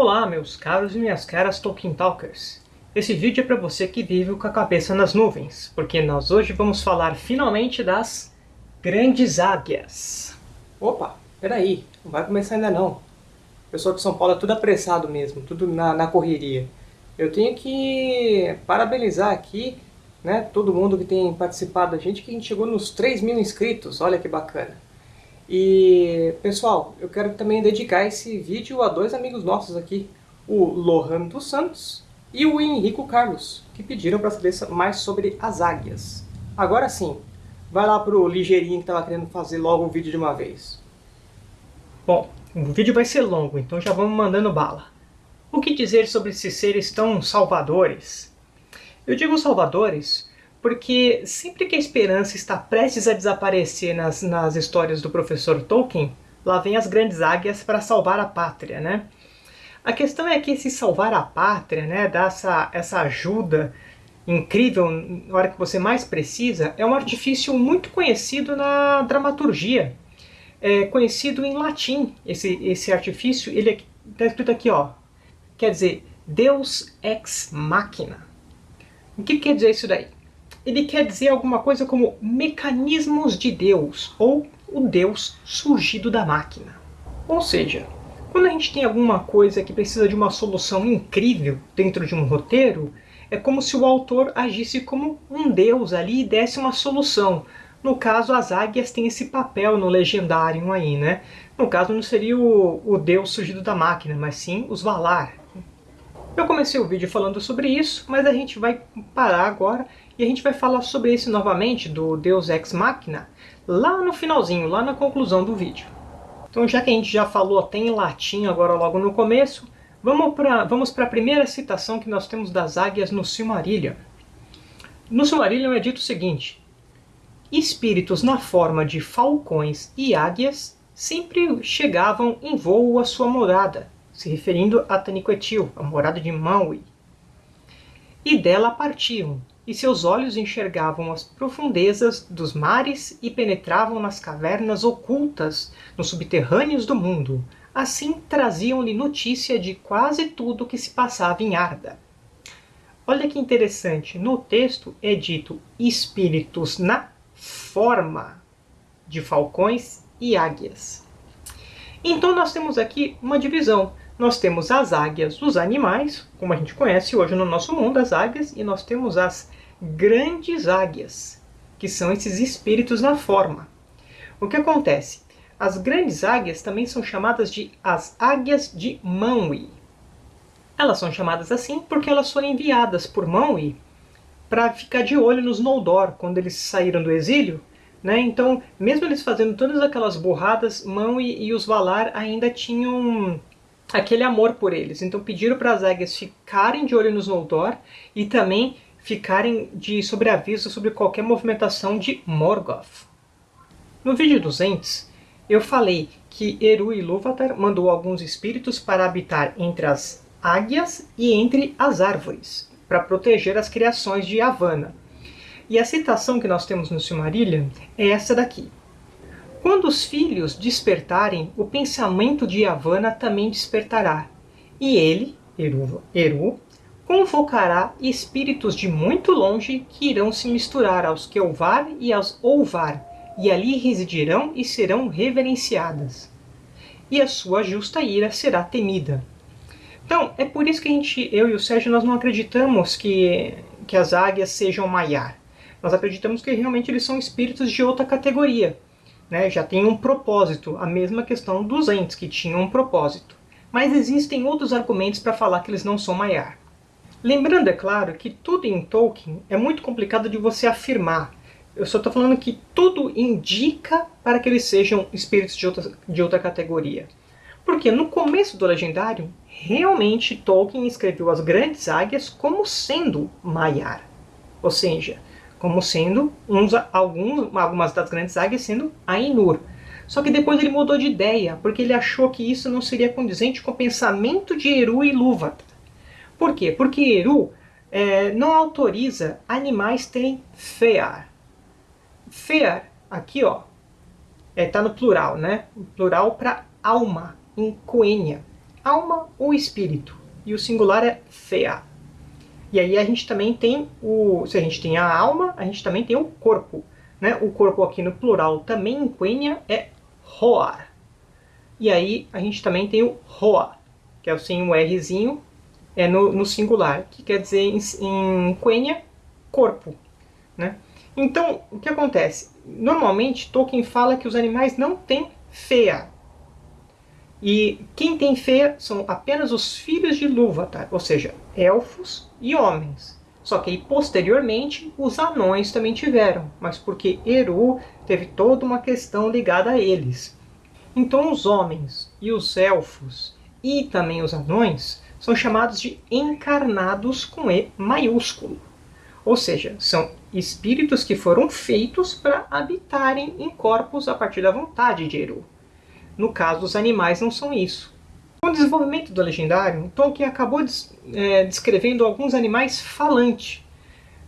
Olá, meus caros e minhas caras Tolkien Talkers. Esse vídeo é para você que vive com a cabeça nas nuvens, porque nós hoje vamos falar finalmente das Grandes Águias. Opa, peraí, não vai começar ainda não. O pessoal de São Paulo é tudo apressado mesmo, tudo na, na correria. Eu tenho que parabenizar aqui né, todo mundo que tem participado da gente, que a gente chegou nos 3 mil inscritos, olha que bacana. E, pessoal, eu quero também dedicar esse vídeo a dois amigos nossos aqui, o Lohan dos Santos e o Henrico Carlos, que pediram para saber mais sobre as águias. Agora sim, vai lá pro ligeirinho que estava querendo fazer logo o vídeo de uma vez. Bom, o vídeo vai ser longo, então já vamos mandando bala. O que dizer sobre esses seres tão salvadores? Eu digo salvadores porque sempre que a esperança está prestes a desaparecer nas, nas histórias do professor Tolkien, lá vem as grandes águias para salvar a pátria, né? A questão é que esse salvar a pátria, né, dar essa, essa ajuda incrível na hora que você mais precisa, é um artifício muito conhecido na dramaturgia. É conhecido em latim, esse, esse artifício, ele está escrito aqui, ó, quer dizer, Deus ex machina. O que quer dizer isso daí? Ele quer dizer alguma coisa como mecanismos de Deus, ou o Deus surgido da máquina. Ou seja, quando a gente tem alguma coisa que precisa de uma solução incrível dentro de um roteiro, é como se o autor agisse como um deus ali e desse uma solução. No caso, as águias têm esse papel no legendário aí, né? No caso, não seria o, o deus surgido da máquina, mas sim os Valar. Eu comecei o vídeo falando sobre isso, mas a gente vai parar agora e a gente vai falar sobre isso novamente, do Deus Ex Machina, lá no finalzinho, lá na conclusão do vídeo. Então já que a gente já falou até em latim agora logo no começo, vamos para vamos a primeira citação que nós temos das águias no Silmarillion. No Silmarillion é dito o seguinte, Espíritos na forma de falcões e águias sempre chegavam em voo à sua morada, se referindo a Taniquetil, a morada de Maui. E dela partiam, e seus olhos enxergavam as profundezas dos mares e penetravam nas cavernas ocultas nos subterrâneos do mundo. Assim traziam-lhe notícia de quase tudo que se passava em Arda. Olha que interessante, no texto é dito espíritos na forma de falcões e águias. Então nós temos aqui uma divisão nós temos as águias dos animais, como a gente conhece hoje no nosso mundo, as águias, e nós temos as grandes águias, que são esses espíritos na forma. O que acontece? As grandes águias também são chamadas de as águias de Manwë. Elas são chamadas assim porque elas foram enviadas por Manwë para ficar de olho nos Noldor quando eles saíram do exílio. Né? Então, mesmo eles fazendo todas aquelas borradas, Manwë e os Valar ainda tinham aquele amor por eles. Então pediram para as águias ficarem de olho nos Noldor e também ficarem de sobreaviso sobre qualquer movimentação de Morgoth. No vídeo 200, eu falei que Eru Ilúvatar mandou alguns espíritos para habitar entre as águias e entre as árvores, para proteger as criações de Yavanna. E a citação que nós temos no Silmarillion é essa daqui. Quando os filhos despertarem, o pensamento de Yavanna também despertará. E ele, Eru, Eru, convocará espíritos de muito longe que irão se misturar aos Kelvar e aos Olvar, e ali residirão e serão reverenciadas. E a sua justa ira será temida. Então, é por isso que a gente, eu e o Sérgio, nós não acreditamos que, que as águias sejam Maiar. Nós acreditamos que realmente eles são espíritos de outra categoria né, já tem um propósito, a mesma questão dos entes, que tinham um propósito. Mas existem outros argumentos para falar que eles não são Maiar. Lembrando, é claro, que tudo em Tolkien é muito complicado de você afirmar. Eu só estou falando que tudo indica para que eles sejam espíritos de outra, de outra categoria. Porque no começo do Legendário, realmente Tolkien escreveu as Grandes Águias como sendo Maiar. Ou seja, como sendo uns, alguns, algumas das grandes águias sendo Ainur. Só que depois ele mudou de ideia, porque ele achou que isso não seria condizente com o pensamento de Eru e Lúvatar. Por quê? Porque Eru é, não autoriza animais terem fear. Fear, aqui ó, está é, tá no plural, né? Plural para alma, em Coênia. alma ou espírito, e o singular é fea. E aí a gente também tem o. Se a gente tem a alma, a gente também tem o corpo. Né? O corpo aqui no plural também em Quenya é roar. E aí a gente também tem o roa, que é sem o Rzinho, é no, no singular, que quer dizer em, em Quenya, corpo. Né? Então, o que acontece? Normalmente, Tolkien fala que os animais não têm feia. E quem tem feia são apenas os filhos de Lúvatar, ou seja, elfos e homens. Só que aí, posteriormente, os anões também tiveram, mas porque Eru teve toda uma questão ligada a eles. Então os homens e os elfos e também os anões são chamados de encarnados com E maiúsculo. Ou seja, são espíritos que foram feitos para habitarem em corpos a partir da vontade de Eru. No caso, os animais não são isso. Com o desenvolvimento do legendário, Tolkien acabou é, descrevendo alguns animais falantes,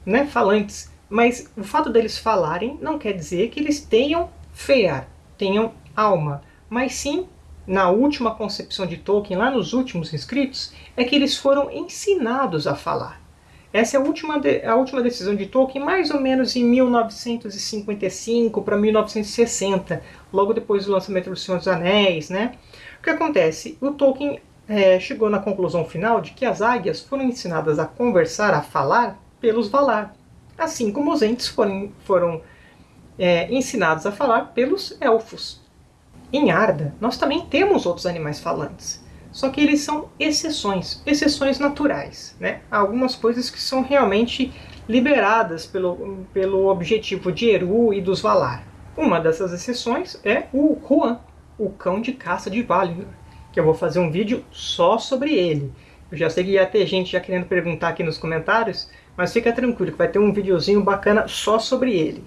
né, falantes, mas o fato deles falarem não quer dizer que eles tenham fear, tenham alma, mas sim, na última concepção de Tolkien, lá nos últimos escritos, é que eles foram ensinados a falar. Essa é a última, a última decisão de Tolkien, mais ou menos em 1955 para 1960, logo depois do lançamento do Senhor dos Anéis. Né? O que acontece? O Tolkien é, chegou na conclusão final de que as águias foram ensinadas a conversar, a falar, pelos Valar, assim como os entes foram, foram é, ensinados a falar pelos elfos. Em Arda, nós também temos outros animais falantes. Só que eles são exceções, exceções naturais. Né? Algumas coisas que são realmente liberadas pelo, pelo objetivo de Eru e dos Valar. Uma dessas exceções é o Huan, o cão de caça de Valinor, que eu vou fazer um vídeo só sobre ele. Eu já sei que ia ter gente já querendo perguntar aqui nos comentários, mas fica tranquilo que vai ter um videozinho bacana só sobre ele.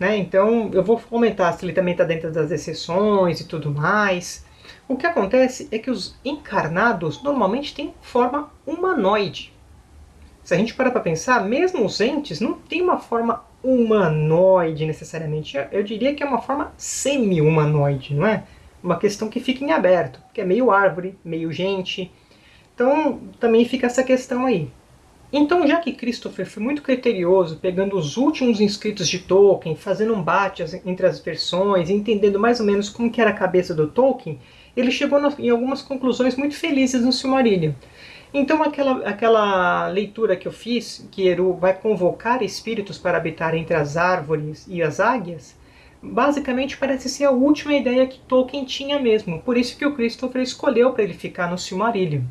Né? Então eu vou comentar se ele também está dentro das exceções e tudo mais. O que acontece é que os encarnados normalmente têm forma humanoide. Se a gente parar para pensar, mesmo os entes não têm uma forma humanoide necessariamente. Eu diria que é uma forma semi-humanoide, não é? Uma questão que fica em aberto, que é meio árvore, meio gente. Então também fica essa questão aí. Então, já que Christopher foi muito criterioso, pegando os últimos inscritos de Tolkien, fazendo um bate entre as versões, entendendo mais ou menos como que era a cabeça do Tolkien, ele chegou em algumas conclusões muito felizes no Silmarillion. Então aquela, aquela leitura que eu fiz, que Eru vai convocar espíritos para habitar entre as árvores e as águias, basicamente parece ser a última ideia que Tolkien tinha mesmo. Por isso que o Christopher escolheu para ele ficar no Silmarillion.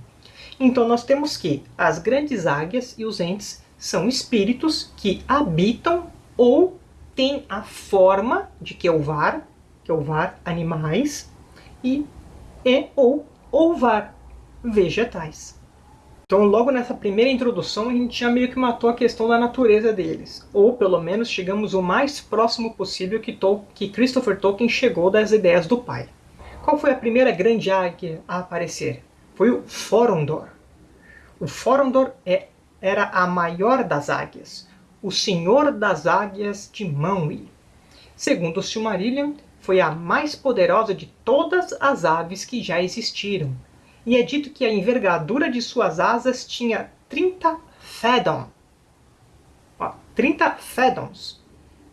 Então nós temos que as grandes águias e os entes são espíritos que habitam ou têm a forma de Kelvar, Kelvar animais, e e ou ovar vegetais. Então, logo nessa primeira introdução, a gente já meio que matou a questão da natureza deles. Ou, pelo menos, chegamos o mais próximo possível que, Tol que Christopher Tolkien chegou das ideias do pai. Qual foi a primeira grande águia a aparecer? Foi o Forondor. O Forondor é, era a maior das águias, o senhor das águias de Manwë. Segundo Silmarillion, foi a mais poderosa de todas as aves que já existiram, e é dito que a envergadura de suas asas tinha 30 fedon. 30 fedons.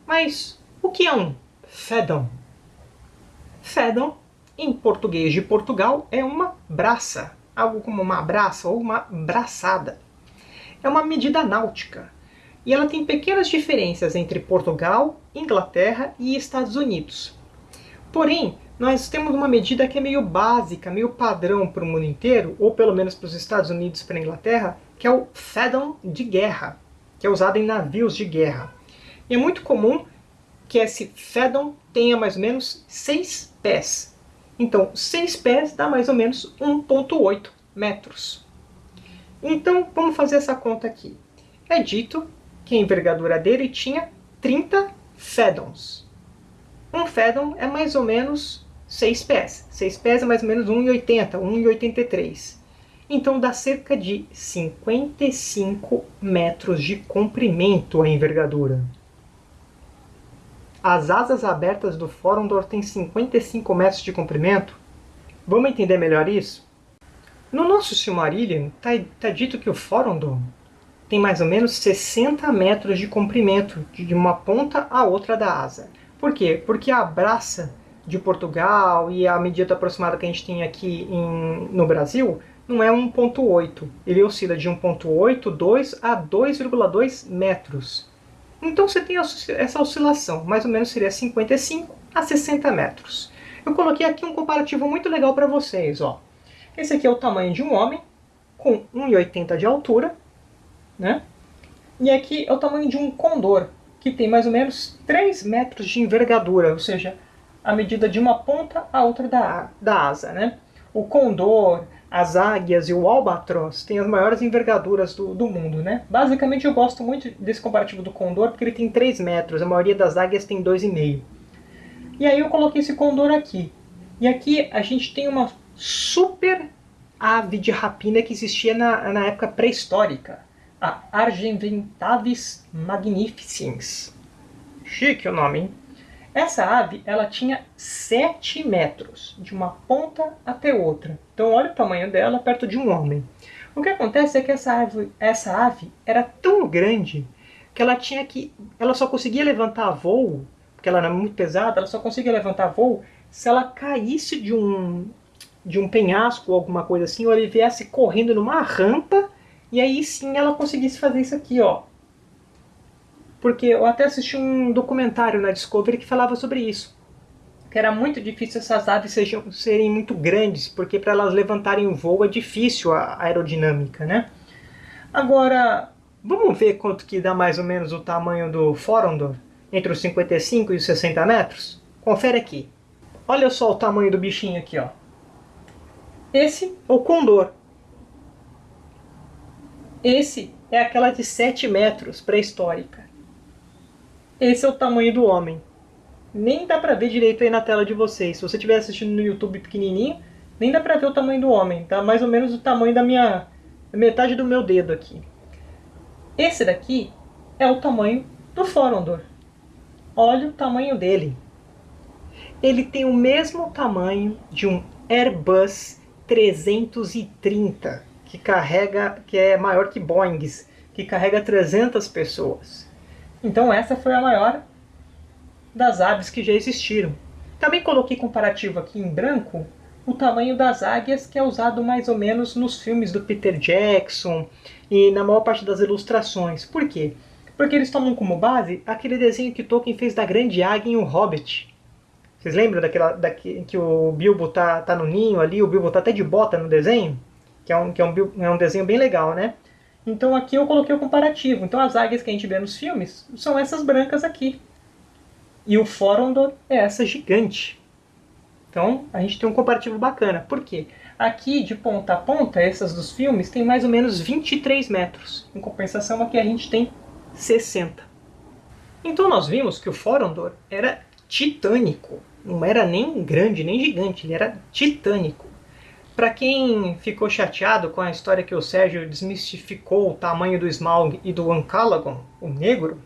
Mas o que é um fedon? Fedon, em português de Portugal, é uma braça, algo como uma braça ou uma braçada. É uma medida náutica, e ela tem pequenas diferenças entre Portugal, Inglaterra e Estados Unidos. Porém, nós temos uma medida que é meio básica, meio padrão para o mundo inteiro, ou pelo menos para os Estados Unidos e para a Inglaterra, que é o fathom de guerra, que é usado em navios de guerra. E é muito comum que esse fathom tenha mais ou menos 6 pés. Então, 6 pés dá mais ou menos 1.8 metros. Então, vamos fazer essa conta aqui. É dito que a envergadura dele tinha 30 fathoms. Um Fedon é mais ou menos 6 pés. 6 pés é mais ou menos 1,80, 1,83. Então dá cerca de 55 metros de comprimento a envergadura. As asas abertas do Forondor têm 55 metros de comprimento. Vamos entender melhor isso? No nosso Silmarillion está tá dito que o Forondor tem mais ou menos 60 metros de comprimento, de uma ponta à outra da asa. Por quê? Porque a braça de Portugal e a medida aproximada que a gente tem aqui em, no Brasil não é 1.8. Ele oscila de 1.8, 2 a 2,2 metros. Então você tem essa oscilação, mais ou menos seria 55 a 60 metros. Eu coloquei aqui um comparativo muito legal para vocês. Ó. Esse aqui é o tamanho de um homem, com 1,80 de altura. Né? E aqui é o tamanho de um condor, que tem mais ou menos 3 metros de envergadura, ou seja, a medida de uma ponta à outra da, da asa. Né? O condor, as águias e o albatroz têm as maiores envergaduras do, do mundo. Né? Basicamente eu gosto muito desse comparativo do condor porque ele tem 3 metros, a maioria das águias tem 2,5. E aí eu coloquei esse condor aqui. E aqui a gente tem uma super ave de rapina que existia na, na época pré-histórica. A Argentavis magnificens. Chique o nome, hein? Essa ave ela tinha 7 metros, de uma ponta até outra. Então olha o tamanho dela perto de um homem. O que acontece é que essa ave, essa ave era tão grande que ela tinha que. Ela só conseguia levantar voo porque ela era muito pesada, ela só conseguia levantar voo se ela caísse de um, de um penhasco ou alguma coisa assim, ou ele viesse correndo numa rampa, e aí sim ela conseguisse fazer isso aqui, ó. Porque eu até assisti um documentário na Discovery que falava sobre isso. Que era muito difícil essas aves sejam, serem muito grandes, porque para elas levantarem o voo é difícil a aerodinâmica, né? Agora, vamos ver quanto que dá mais ou menos o tamanho do Forondor? entre os 55 e os 60 metros? Confere aqui. Olha só o tamanho do bichinho aqui, ó. Esse é o condor. Esse é aquela de 7 metros, pré-histórica. Esse é o tamanho do homem. Nem dá pra ver direito aí na tela de vocês. Se você estiver assistindo no YouTube pequenininho, nem dá pra ver o tamanho do homem. Tá mais ou menos o tamanho da minha... metade do meu dedo aqui. Esse daqui é o tamanho do Forondor. Olha o tamanho dele. Ele tem o mesmo tamanho de um Airbus 330, que carrega, que é maior que Boeings, que carrega 300 pessoas. Então essa foi a maior das aves que já existiram. Também coloquei comparativo aqui em branco o tamanho das águias que é usado mais ou menos nos filmes do Peter Jackson e na maior parte das ilustrações. Por quê? Porque eles tomam como base aquele desenho que Tolkien fez da Grande Águia em O Hobbit. Vocês lembram daquela, daquele, que o Bilbo tá, tá no ninho ali, o Bilbo tá até de bota no desenho? Que é um, que é um, é um desenho bem legal, né? Então aqui eu coloquei o comparativo. Então as águias que a gente vê nos filmes são essas brancas aqui. E o Forondor é essa gigante. Então a gente tem um comparativo bacana. Por quê? Aqui de ponta a ponta, essas dos filmes, tem mais ou menos 23 metros. Em compensação aqui a gente tem 60. Então nós vimos que o Forondor era titânico. Não era nem grande, nem gigante, ele era titânico. Para quem ficou chateado com a história que o Sérgio desmistificou o tamanho do Smaug e do Ancalagon, o negro,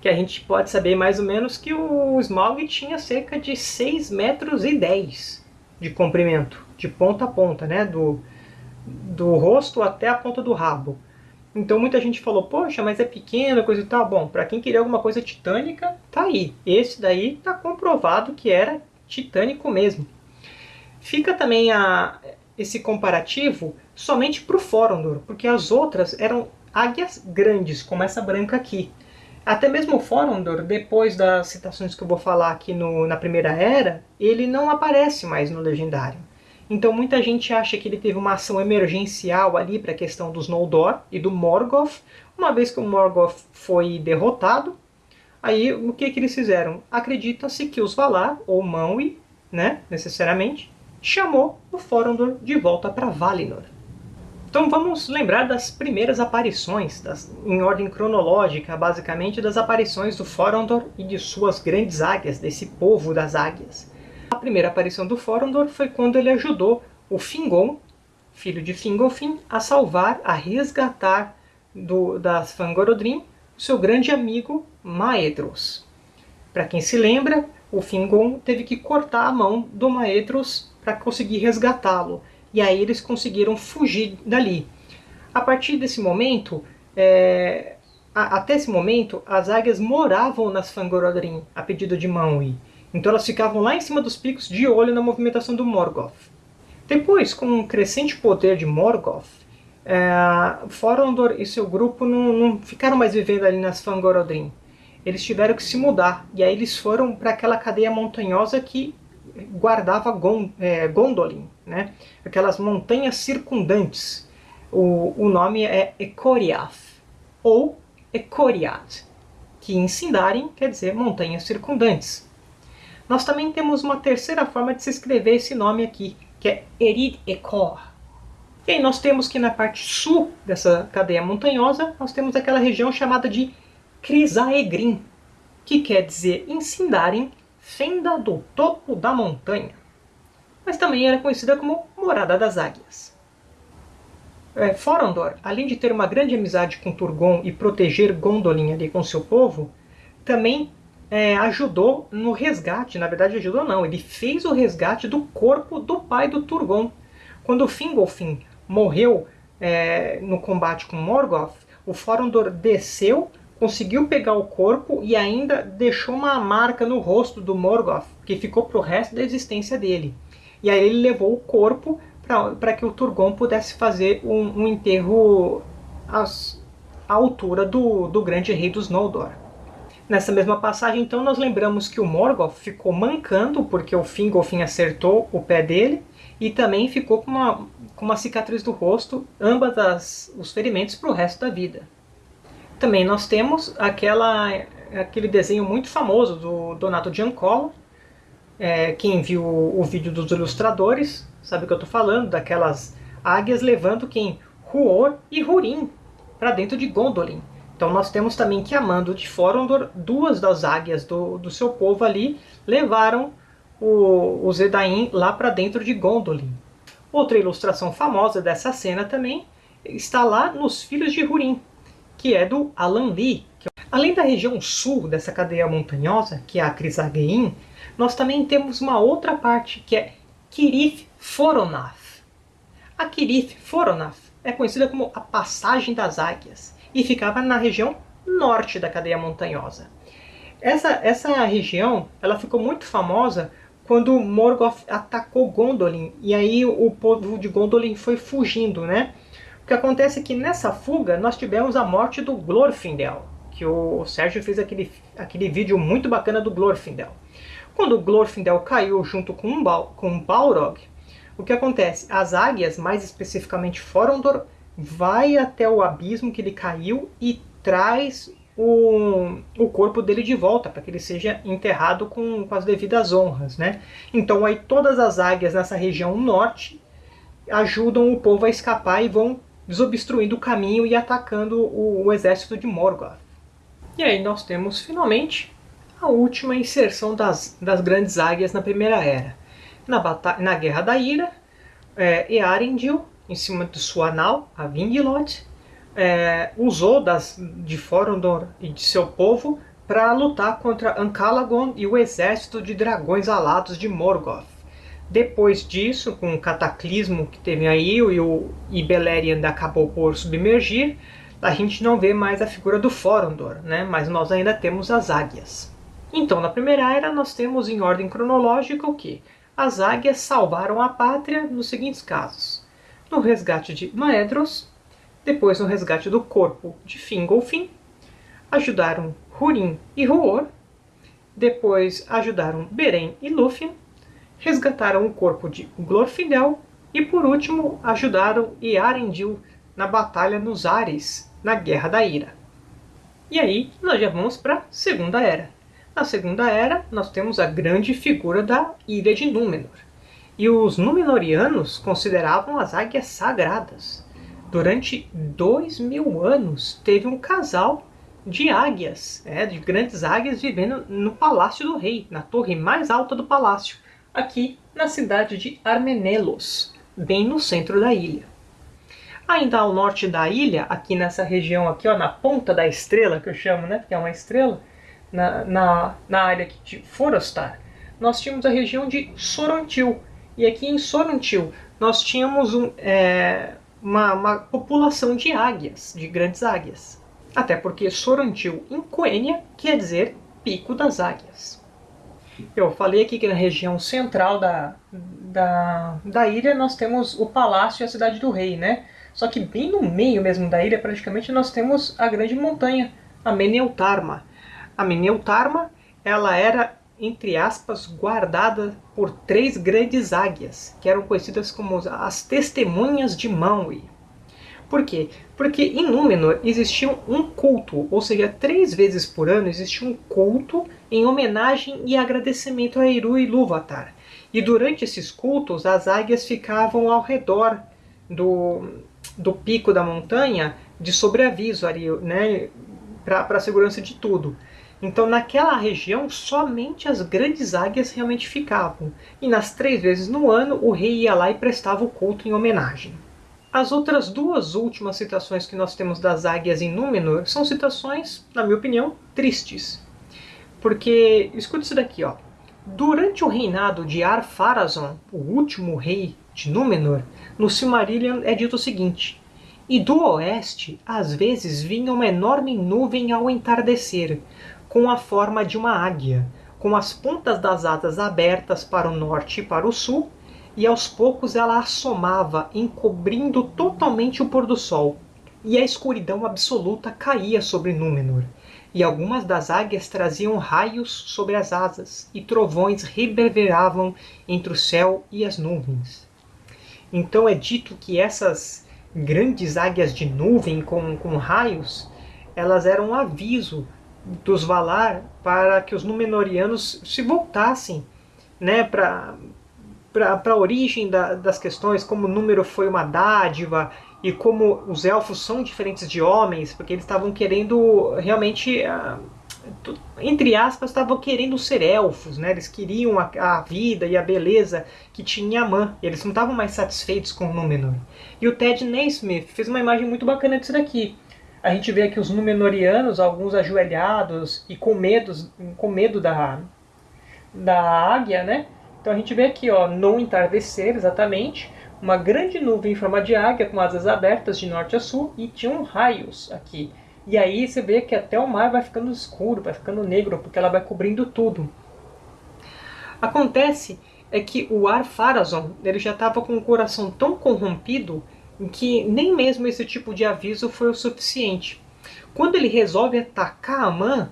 que a gente pode saber mais ou menos que o Smaug tinha cerca de 6 metros e 10 de comprimento, de ponta a ponta, né? do, do rosto até a ponta do rabo. Então muita gente falou, poxa, mas é pequeno, coisa e tal. Bom, para quem queria alguma coisa titânica, tá aí. Esse daí tá comprovado que era titânico mesmo. Fica também a, esse comparativo somente para o Forondor, porque as outras eram águias grandes, como essa branca aqui. Até mesmo o Forondor, depois das citações que eu vou falar aqui no, na Primeira Era, ele não aparece mais no Legendário. Então muita gente acha que ele teve uma ação emergencial ali para a questão dos Noldor e do Morgoth. Uma vez que o Morgoth foi derrotado, aí o que, que eles fizeram? Acredita-se que os Valar, ou Manwë, né, necessariamente, chamou o Forondor de volta para Valinor. Então vamos lembrar das primeiras aparições, das, em ordem cronológica, basicamente, das aparições do Forondor e de suas grandes águias, desse povo das águias. A primeira aparição do Forondor foi quando ele ajudou o Fingon, filho de Fingolfin, a salvar, a resgatar do, das Fangorodrim seu grande amigo Maedhros. Para quem se lembra, o Fingon teve que cortar a mão do Maedhros para conseguir resgatá-lo. e aí eles conseguiram fugir dali. A partir desse momento, é, a, até esse momento, as águias moravam nas Fangorodrim, a pedido de Manwë. Então elas ficavam lá em cima dos picos de olho na movimentação do Morgoth. Depois, com o crescente poder de Morgoth, é, Forondor e seu grupo não, não, ficaram mais vivendo ali nas Fangorodrim. Eles tiveram que se mudar, e aí eles foram para aquela cadeia montanhosa que guardava é, Gondolin, né? aquelas montanhas circundantes. O, o nome é Ecoriath, ou Ecoriat, que em Sindarin quer dizer montanhas circundantes. Nós também temos uma terceira forma de se escrever esse nome aqui, que é Erid Ekor. E aí nós temos que na parte sul dessa cadeia montanhosa, nós temos aquela região chamada de Crisaegrim, que quer dizer em Sindarin, fenda do topo da montanha. Mas também era conhecida como Morada das Águias. É, Forondor, além de ter uma grande amizade com Turgon e proteger Gondolin ali com seu povo, também é, ajudou no resgate, na verdade ajudou não, ele fez o resgate do corpo do pai do Turgon. Quando Fingolfin morreu é, no combate com Morgoth, o Forondor desceu, conseguiu pegar o corpo e ainda deixou uma marca no rosto do Morgoth, que ficou para o resto da existência dele. E aí ele levou o corpo para que o Turgon pudesse fazer um, um enterro às, à altura do, do grande rei dos Noldor. Nessa mesma passagem, então, nós lembramos que o Morgoth ficou mancando porque o Fingolfin acertou o pé dele e também ficou com uma, com uma cicatriz do rosto, ambas as, os ferimentos para o resto da vida. Também nós temos aquela, aquele desenho muito famoso do Donato Giancola, é, quem viu o, o vídeo dos ilustradores sabe o que eu estou falando, daquelas águias levando quem? Huor e Hurin para dentro de Gondolin. Então nós temos também que, amando de Forondor, duas das águias do, do seu povo ali levaram o, o Zedain lá para dentro de Gondolin. Outra ilustração famosa dessa cena também está lá nos Filhos de Hurin, que é do Alan Lee. Que... Além da região sul dessa cadeia montanhosa, que é a Crisagein, nós também temos uma outra parte, que é Kirith Foronath. A Kirith Foronath é conhecida como a Passagem das Águias e ficava na região norte da cadeia montanhosa. Essa, essa região ela ficou muito famosa quando Morgoth atacou Gondolin, e aí o povo de Gondolin foi fugindo, né? O que acontece é que nessa fuga nós tivemos a morte do Glorfindel, que o Sérgio fez aquele, aquele vídeo muito bacana do Glorfindel. Quando o Glorfindel caiu junto com, um, com Balrog, o que acontece? As águias, mais especificamente Forondor, vai até o abismo que ele caiu e traz o, o corpo dele de volta, para que ele seja enterrado com, com as devidas honras. Né? Então aí todas as águias nessa região norte ajudam o povo a escapar e vão desobstruindo o caminho e atacando o, o exército de Morgoth. E aí nós temos finalmente a última inserção das, das grandes águias na Primeira Era. Na, na Guerra da Ira, é, Earendil em cima de sua nau, a Vingilot, é, usou das, de Forondor e de seu povo para lutar contra Ancalagon e o exército de dragões alados de Morgoth. Depois disso, com o cataclismo que teve aí e o e Beleriand acabou por submergir, a gente não vê mais a figura do Forondor, né? mas nós ainda temos as águias. Então, na Primeira Era, nós temos em ordem cronológica o que? As águias salvaram a pátria nos seguintes casos no resgate de Maedros, depois no resgate do corpo de Fingolfin, ajudaram Hurin e Huor, depois ajudaram Beren e Lúthien, resgataram o corpo de Glorfindel e por último ajudaram Earendil na batalha nos Ares, na Guerra da Ira. E aí nós já vamos para a Segunda Era. Na Segunda Era nós temos a grande figura da Ilha de Númenor. E os Númenóreanos consideravam as águias sagradas. Durante dois mil anos teve um casal de águias, é, de grandes águias vivendo no Palácio do Rei, na torre mais alta do palácio, aqui na cidade de Armenelos, bem no centro da ilha. Ainda ao norte da ilha, aqui nessa região aqui, ó, na ponta da estrela, que eu chamo, né, porque é uma estrela, na, na, na área de Forostar, nós tínhamos a região de Sorontil, E aqui em Sorantil nós tínhamos um, é, uma, uma, população de águias, de grandes águias. Até porque Sorantil em Coênia quer dizer pico das águias. Eu falei aqui que na região central da, da, da ilha nós temos o palácio e a cidade do rei, né? Só que bem no meio mesmo da ilha, praticamente, nós temos a grande montanha, a Meneutarma. A Meneutarma, ela era, entre aspas, guardada por três grandes águias, que eram conhecidas como as Testemunhas de Maui. Por quê? Porque em Númenor existia um culto, ou seja, três vezes por ano existia um culto em homenagem e agradecimento a Eru e Lúvatar. E durante esses cultos, as águias ficavam ao redor do, do pico da montanha de sobreaviso ali, né, para a segurança de tudo. Então, naquela região, somente as grandes águias realmente ficavam. E nas três vezes no ano, o rei ia lá e prestava o culto em homenagem. As outras duas últimas citações que nós temos das águias em Númenor são citações, na minha opinião, tristes. Porque, escuta isso daqui, ó. Durante o reinado de Ar-Pharazôn, o último rei de Númenor, no Silmarillion é dito o seguinte: E do oeste, às vezes, vinha uma enorme nuvem ao entardecer, com a forma de uma águia, com as pontas das asas abertas para o norte e para o sul, e aos poucos ela assomava, encobrindo totalmente o pôr do sol, e a escuridão absoluta caía sobre Númenor, e algumas das águias traziam raios sobre as asas, e trovões reverberavam entre o céu e as nuvens. Então é dito que essas grandes águias de nuvem com, com raios, elas eram um aviso dos Valar para que os Númenóreanos se voltassem né, para a origem da, das questões, como o número foi uma dádiva e como os elfos são diferentes de homens, porque eles estavam querendo realmente uh, entre aspas, estavam querendo ser elfos, né? Eles queriam a, a, vida e a beleza que tinha Amã. Eles não estavam mais satisfeitos com o Númenor. E o Ted Naismith fez uma imagem muito bacana disso daqui. A gente vê aqui os Númenorianos, alguns ajoelhados e com, medos, com medo da, da águia, né? Então a gente vê aqui, ó, no entardecer, exatamente, uma grande nuvem em forma de águia com asas abertas de norte a sul e tinham raios aqui. E aí você vê que até o mar vai ficando escuro, vai ficando negro, porque ela vai cobrindo tudo. Acontece é que o Ar-Pharazôn ele já estava com o coração tão corrompido que nem mesmo esse tipo de aviso foi o suficiente. Quando ele resolve atacar Amã,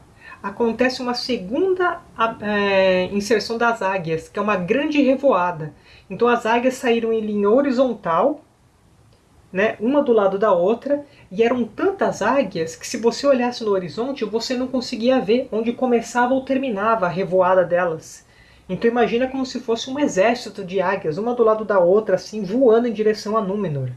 acontece uma segunda é, inserção das águias, que é uma grande revoada. Então as águias saíram em linha horizontal, né, uma do lado da outra, e eram tantas águias que se você olhasse no horizonte, você não conseguia ver onde começava ou terminava a revoada delas. Então imagina como se fosse um exército de águias, uma do lado da outra, assim, voando em direção a Númenor.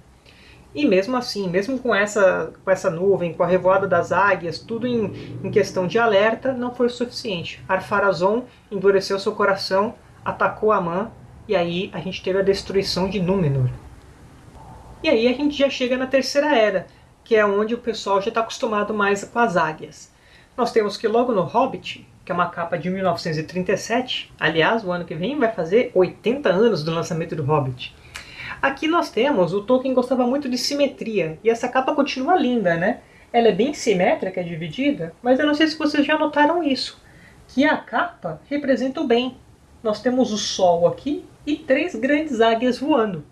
E mesmo assim, mesmo com essa, com essa nuvem, com a revoada das águias, tudo em, em questão de alerta, não foi o suficiente. Arpharazon endureceu seu coração, atacou Amã, e aí a gente teve a destruição de Númenor. E aí a gente já chega na Terceira Era, que é onde o pessoal já está acostumado mais com as águias. Nós temos que logo no Hobbit, que é uma capa de 1937, aliás, o ano que vem vai fazer 80 anos do lançamento do Hobbit. Aqui nós temos, o Tolkien gostava muito de simetria, e essa capa continua linda, né? Ela é bem simétrica, dividida, mas eu não sei se vocês já notaram isso, que a capa representa o bem. Nós temos o Sol aqui e três grandes águias voando.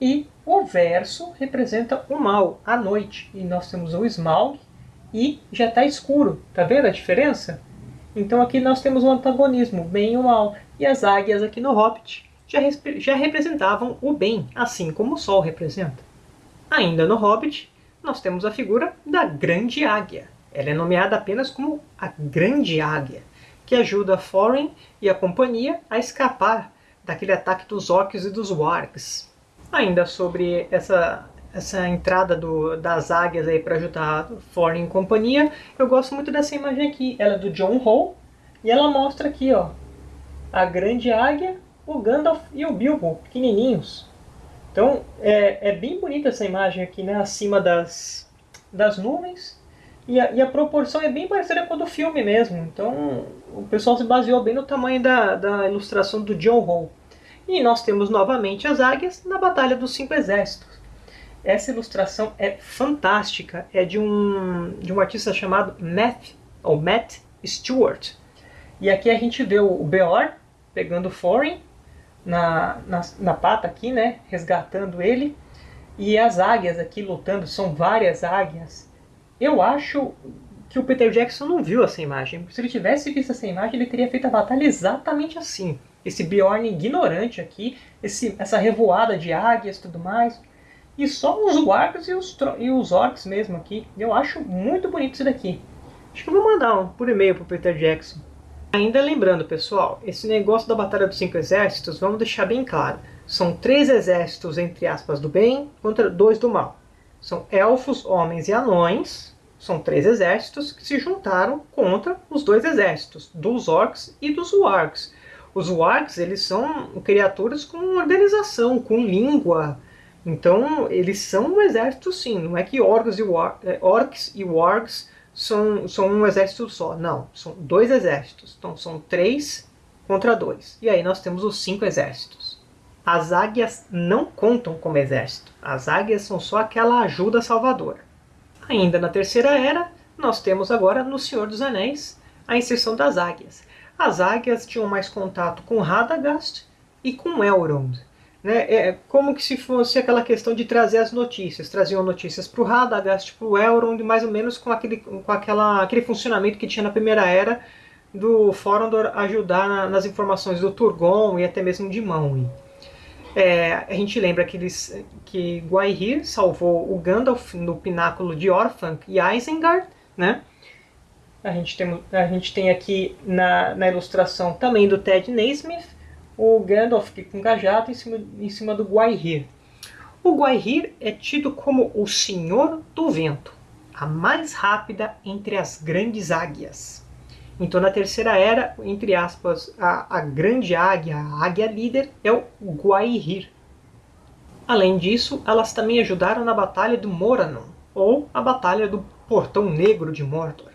E o verso representa o mal, a noite. E nós temos o Smaug e já está escuro. Tá vendo a diferença? Então aqui nós temos um antagonismo, bem e mal. E as águias aqui no Hobbit já, já representavam o bem, assim como o Sol representa. Ainda no Hobbit, nós temos a figura da Grande Águia. Ela é nomeada apenas como a Grande Águia, que ajuda Thorin e a companhia a escapar daquele ataque dos orcs e dos wargs. Ainda sobre essa, essa entrada do, das águias aí para ajudar Thorin e companhia, eu gosto muito dessa imagem aqui. Ela é do John Hall e ela mostra aqui, ó, a grande águia, o Gandalf e o Bilbo, pequenininhos. Então é, é bem bonita essa imagem aqui, né, acima das, das nuvens. E a, e a, proporção é bem parecida com a do filme mesmo. Então o pessoal se baseou bem no tamanho da, da ilustração do John Hall. E nós temos novamente as águias na Batalha dos Cinco Exércitos. Essa ilustração é fantástica, é de um, de um artista chamado Matt, ou Matt Stewart. E aqui a gente vê o Beor pegando o Thorin na, na, na pata aqui, né, resgatando ele. E as águias aqui lutando, são várias águias. Eu acho que o Peter Jackson não viu essa imagem. Se ele tivesse visto essa imagem, ele teria feito a batalha exatamente assim. Esse Bjorn ignorante aqui, esse, essa revoada de águias e tudo mais. E só os wargs e os, e os orcs mesmo aqui. Eu acho muito bonito isso daqui. Acho que eu vou mandar um por e-mail pro Peter Jackson. Ainda lembrando, pessoal, esse negócio da Batalha dos Cinco Exércitos, vamos deixar bem claro. São três exércitos, entre aspas, do bem contra dois do mal. São elfos, homens e anões, são três exércitos que se juntaram contra os dois exércitos, dos orcs e dos wargs. Os wargs eles são criaturas com organização, com língua. Então, eles são um exército sim. Não é que orcs e, é, orcs e wargs são, são um exército só. Não, são dois exércitos. Então, são três contra dois. E aí nós temos os cinco exércitos. As águias não contam como exército. As águias são só aquela ajuda salvadora. Ainda na Terceira Era, nós temos agora no Senhor dos Anéis a inserção das águias. As águias tinham mais contato com Radagast e com Elrond. Né? É como que se fosse aquela questão de trazer as notícias. Traziam notícias para o Radagast, para o Elrond, mais ou menos com, aquele, com aquela, aquele funcionamento que tinha na Primeira Era do Forondor ajudar na, nas informações do Turgon e até mesmo de Manwë. É, a gente lembra que, eles, que Gwaihir salvou o Gandalf no pináculo de Orthanc e Isengard, né? A gente tem, a gente tem aqui na, na ilustração também do Ted Naismith o Gandalf com cajado em cima, em cima do Gwaihir. O Gwaihir é tido como o Senhor do Vento, a mais rápida entre as grandes águias. Então, na Terceira Era, entre aspas, a, a grande águia, a águia líder, é o Gwaihir. Além disso, elas também ajudaram na Batalha do Morannon, ou a Batalha do Portão Negro de Mordor.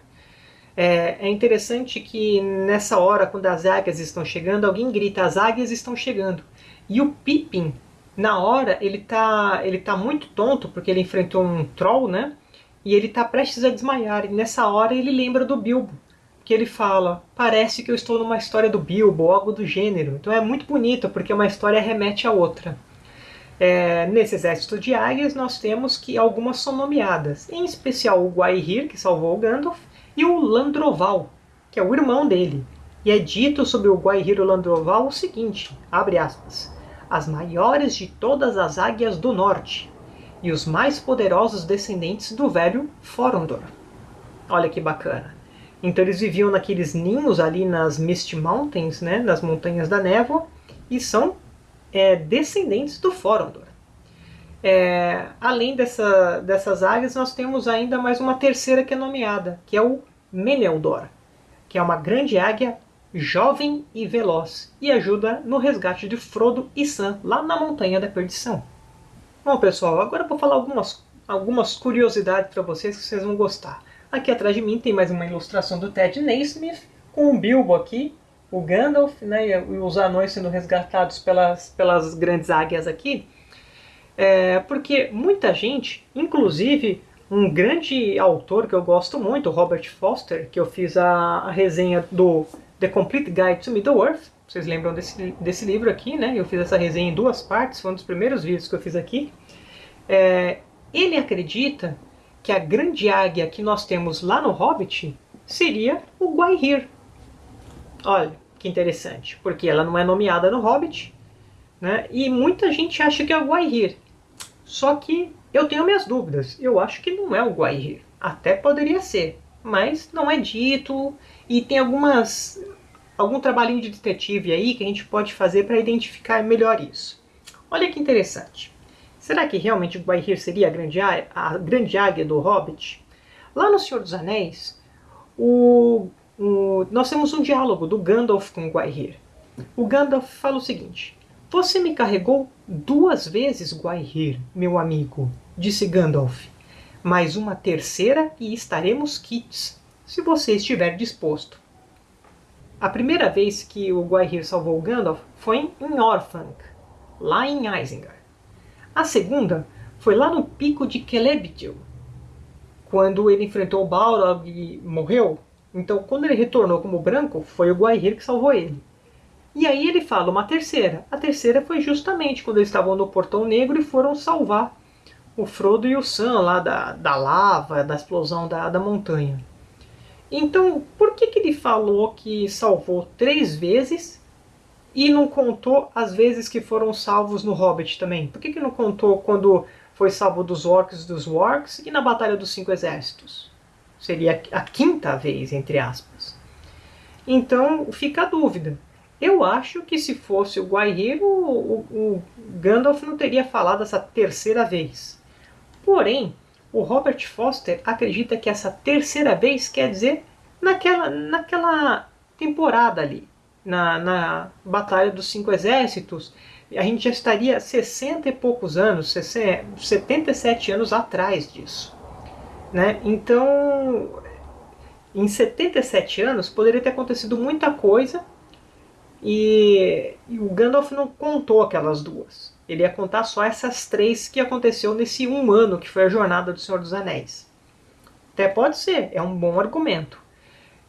É, é, interessante que nessa hora, quando as águias estão chegando, alguém grita, as águias estão chegando. E o Pippin, na hora, ele tá, ele tá muito tonto, porque ele enfrentou um troll, né? E ele tá prestes a desmaiar. E nessa hora ele lembra do Bilbo que ele fala, parece que eu estou numa história do Bilbo, algo do gênero. Então é muito bonito, porque uma história remete a outra. É, nesse exército de águias nós temos que algumas são nomeadas, em especial o Gwaihir, que salvou o Gandalf, e o Landroval, que é o irmão dele. E é dito sobre o Gwaihir e o Landroval o seguinte, abre aspas, as maiores de todas as águias do norte, e os mais poderosos descendentes do velho Forondor. Olha que bacana. Então eles viviam naqueles ninhos ali nas Mist Mountains, né, nas Montanhas da Névoa, e são é, descendentes do Forondor. É, além dessa, dessas águias, nós temos ainda mais uma terceira que é nomeada, que é o Meneldor, que é uma grande águia jovem e veloz, e ajuda no resgate de Frodo e Sam lá na Montanha da Perdição. Bom pessoal, agora eu vou falar algumas, algumas curiosidades para vocês que vocês vão gostar. Aqui atrás de mim tem mais uma ilustração do Ted Naismith, com o Bilbo aqui, o Gandalf né, e os anões sendo resgatados pelas, pelas grandes águias aqui. É, porque muita gente, inclusive um grande autor que eu gosto muito, Robert Foster, que eu fiz a, a resenha do The Complete Guide to Middle-earth, vocês lembram desse, desse livro aqui, né? Eu fiz essa resenha em duas partes, foi um dos primeiros vídeos que eu fiz aqui. É, ele acredita que a grande águia que nós temos lá no Hobbit seria o Gwaihir. Olha, que interessante, porque ela não é nomeada no Hobbit, né? e muita gente acha que é o Gwaihir. Só que eu tenho minhas dúvidas, eu acho que não é o Gwaihir. Até poderia ser, mas não é dito, e tem algumas algum trabalhinho de detetive aí que a gente pode fazer para identificar melhor isso. Olha que interessante. Será que realmente Gwaihir seria a grande, a grande águia do Hobbit? Lá no Senhor dos Anéis, o, o, nós temos um diálogo do Gandalf com Gwaihir. O Gandalf fala o seguinte, Você me carregou duas vezes, Gwaihir, meu amigo, disse Gandalf. Mais uma terceira e estaremos quites, se você estiver disposto. A primeira vez que o Gwaihir salvou Gandalf foi em Orthanc, lá em Isengard. A segunda foi lá no pico de Celebritil, quando ele enfrentou Balrog e morreu. Então, quando ele retornou como branco, foi o Gwaihir que salvou ele. E aí ele fala uma terceira. A terceira foi justamente quando eles estavam no Portão Negro e foram salvar o Frodo e o Sam lá da, da lava, da explosão da, da montanha. Então, por que, que ele falou que salvou três vezes e não contou as vezes que foram salvos no Hobbit também? Por que, que não contou quando foi salvo dos orcs e dos wargs e na Batalha dos Cinco Exércitos? Seria a quinta vez, entre aspas. Então, fica a dúvida. Eu acho que se fosse o Guaihiro, o, o Gandalf não teria falado essa terceira vez. Porém, o Robert Foster acredita que essa terceira vez quer dizer naquela, naquela temporada ali, na, na Batalha dos Cinco Exércitos, a gente já estaria 60 e poucos anos, 77 anos atrás disso. Né? Então, em 77 anos poderia ter acontecido muita coisa e, e o Gandalf não contou aquelas duas. Ele ia contar só essas três que aconteceu nesse um ano que foi a jornada do Senhor dos Anéis. Até pode ser, é um bom argumento.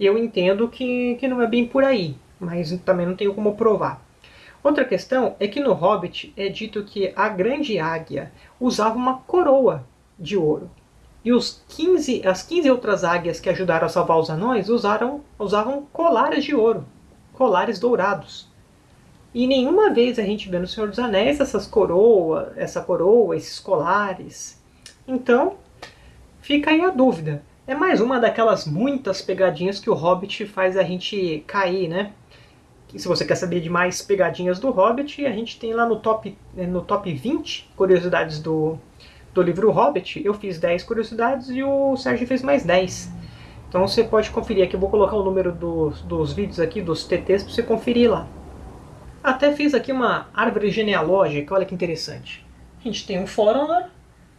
Eu entendo que, que não é bem por aí, mas também não tenho como provar. Outra questão é que no Hobbit é dito que a grande águia usava uma coroa de ouro. E os 15, as 15 outras águias que ajudaram a salvar os anões usaram, usavam colares de ouro, colares dourados. E nenhuma vez a gente vê no Senhor dos Anéis essas coroas, essa coroa, esses colares. Então, fica aí a dúvida. É mais uma daquelas muitas pegadinhas que o Hobbit faz a gente cair, né? E se você quer saber de mais pegadinhas do Hobbit, a gente tem lá no top, no top 20 curiosidades do, do livro Hobbit. Eu fiz 10 curiosidades e o Sérgio fez mais 10. Então você pode conferir aqui, eu vou colocar o número dos, dos vídeos aqui, dos TTs, para você conferir lá. Até fiz aqui uma árvore genealógica, olha que interessante. A gente tem um Foronor.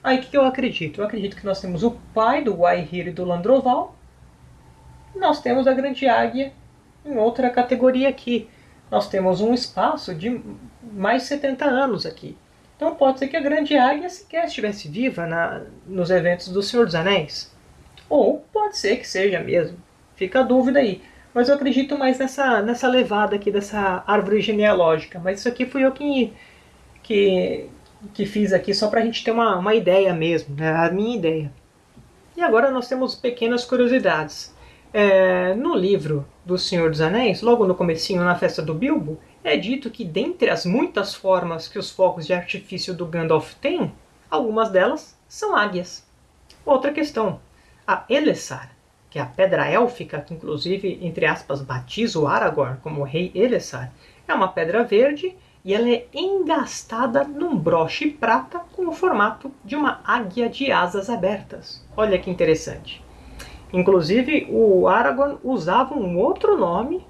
Aí o que, eu acredito? Eu acredito que nós temos o pai do Waihir e do Landroval. Nós temos a Grande Águia em outra categoria aqui. Nós temos um espaço de mais de 70 anos aqui. Então pode ser que a Grande Águia sequer estivesse viva na, nos eventos do Senhor dos Anéis. Ou pode ser que seja mesmo. Fica a dúvida aí. Mas eu acredito mais nessa, nessa levada aqui dessa árvore genealógica. Mas isso aqui fui eu que, que, que fiz aqui só para a gente ter uma, uma ideia mesmo, né? a minha ideia. E agora nós temos pequenas curiosidades. É, no livro do Senhor dos Anéis, logo no comecinho, na festa do Bilbo, é dito que dentre as muitas formas que os fogos de artifício do Gandalf têm, algumas delas são águias. Outra questão, a Elessar que é a pedra élfica, que inclusive, entre aspas, batiza o Aragorn como rei Elessar, é uma pedra verde e ela é engastada num broche prata com o formato de uma águia de asas abertas. Olha que interessante. Inclusive, o Aragorn usava um outro nome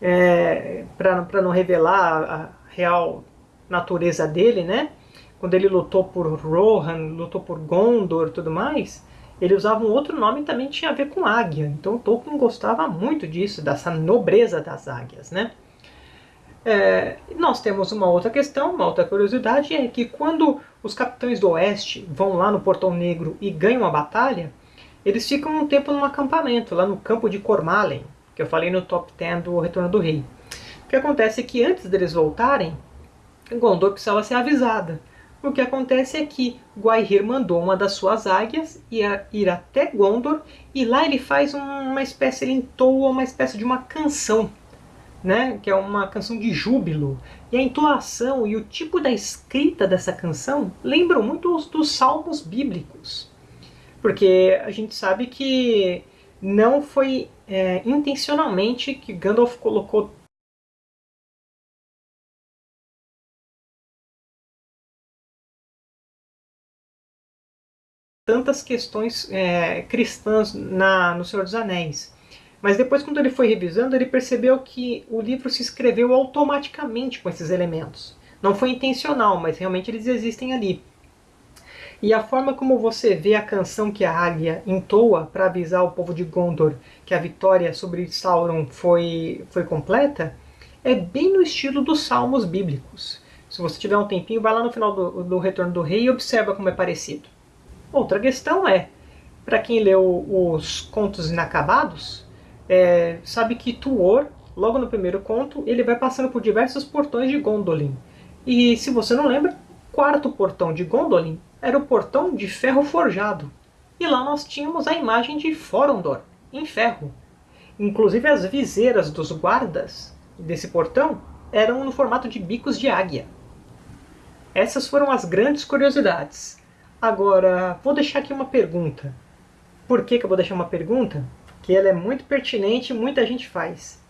é, para não revelar a real natureza dele, né? Quando ele lutou por Rohan, lutou por Gondor e tudo mais, ele usava um outro nome e também tinha a ver com águia. Então Tolkien gostava muito disso, dessa nobreza das águias, né? É, nós temos uma outra questão, uma outra curiosidade, é que quando os capitães do Oeste vão lá no Portão Negro e ganham a batalha, eles ficam um tempo num acampamento, lá no campo de Cormalen, que eu falei no top 10 do Retorno do Rei. O que acontece é que antes deles voltarem, Gondor precisava ser avisada. O que acontece é que Guaihir mandou uma das suas águias ir até Gondor e lá ele faz uma espécie, ele entoa uma espécie de uma canção, né? que é uma canção de júbilo. E a entoação e o tipo da escrita dessa canção lembram muito os dos salmos bíblicos. Porque a gente sabe que não foi é, intencionalmente que Gandalf colocou tantas questões é, cristãs na, no Senhor dos Anéis. Mas depois, quando ele foi revisando, ele percebeu que o livro se escreveu automaticamente com esses elementos. Não foi intencional, mas realmente eles existem ali. E a forma como você vê a canção que a águia entoa para avisar o povo de Gondor que a vitória sobre Sauron foi, foi completa é bem no estilo dos salmos bíblicos. Se você tiver um tempinho, vai lá no final do, do Retorno do Rei e observa como é parecido. Outra questão é, para quem leu os Contos Inacabados, é, sabe que Tuor, logo no primeiro conto, ele vai passando por diversos portões de Gondolin. E se você não lembra, o quarto portão de Gondolin era o portão de ferro forjado. E lá nós tínhamos a imagem de Forondor, em ferro. Inclusive as viseiras dos guardas desse portão eram no formato de bicos de águia. Essas foram as grandes curiosidades. Agora, vou deixar aqui uma pergunta. Por que, que eu vou deixar uma pergunta? Que ela é muito pertinente e muita gente faz.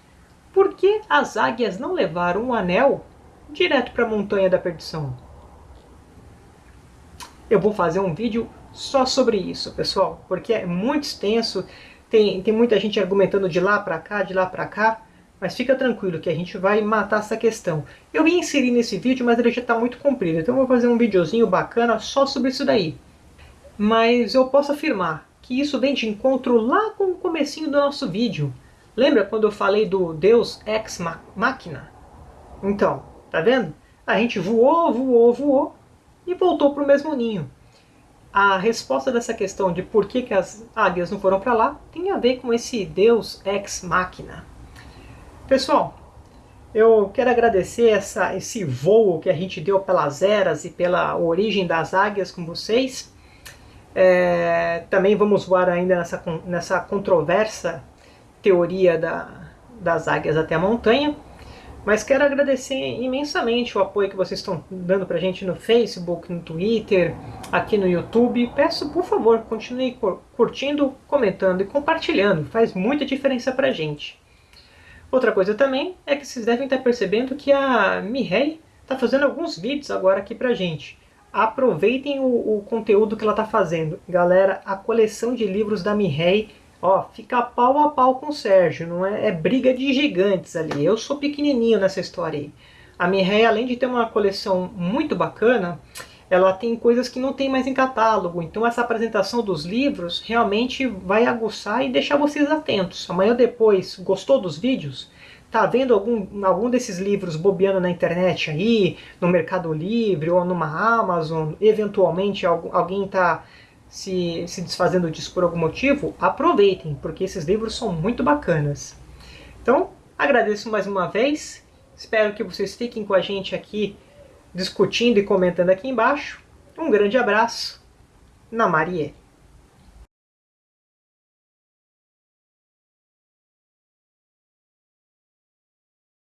Por que as águias não levaram um anel direto para a Montanha da Perdição? Eu vou fazer um vídeo só sobre isso, pessoal, porque é muito extenso, tem, tem muita gente argumentando de lá para cá, de lá para cá, mas fica tranquilo que a gente vai matar essa questão. Eu ia inserir nesse vídeo, mas ele já está muito comprido, então eu vou fazer um videozinho bacana só sobre isso daí. Mas eu posso afirmar que isso vem de encontro lá com o comecinho do nosso vídeo. Lembra quando eu falei do Deus Ex Machina? Então, tá vendo? A gente voou, voou, voou e voltou para o mesmo ninho. A resposta dessa questão de por que, que as águias não foram para lá tem a ver com esse Deus Ex Machina. Pessoal, eu quero agradecer essa, esse voo que a gente deu pelas eras e pela origem das águias com vocês. É, também vamos voar ainda nessa, nessa controversa teoria da, das águias até a montanha. Mas quero agradecer imensamente o apoio que vocês estão dando para a gente no Facebook, no Twitter, aqui no YouTube. Peço, por favor, continue curtindo, comentando e compartilhando. Faz muita diferença para a gente. Outra coisa também é que vocês devem estar percebendo que a Mihei está fazendo alguns vídeos agora aqui pra gente. Aproveitem o, o conteúdo que ela está fazendo. Galera, a coleção de livros da Mihei ó, fica pau a pau com o Sérgio. Não é, é briga de gigantes ali. Eu sou pequenininho nessa história aí. A Mihei, além de ter uma coleção muito bacana, ela tem coisas que não tem mais em catálogo. Então essa apresentação dos livros realmente vai aguçar e deixar vocês atentos. Amanhã depois, gostou dos vídeos? Tá vendo algum, algum desses livros bobeando na internet aí, no Mercado Livre ou numa Amazon? Eventualmente alguém está se, se desfazendo disso por algum motivo? Aproveitem, porque esses livros são muito bacanas. Então, agradeço mais uma vez. Espero que vocês fiquem com a gente aqui discutindo e comentando aqui embaixo. Um grande abraço. Na Marie.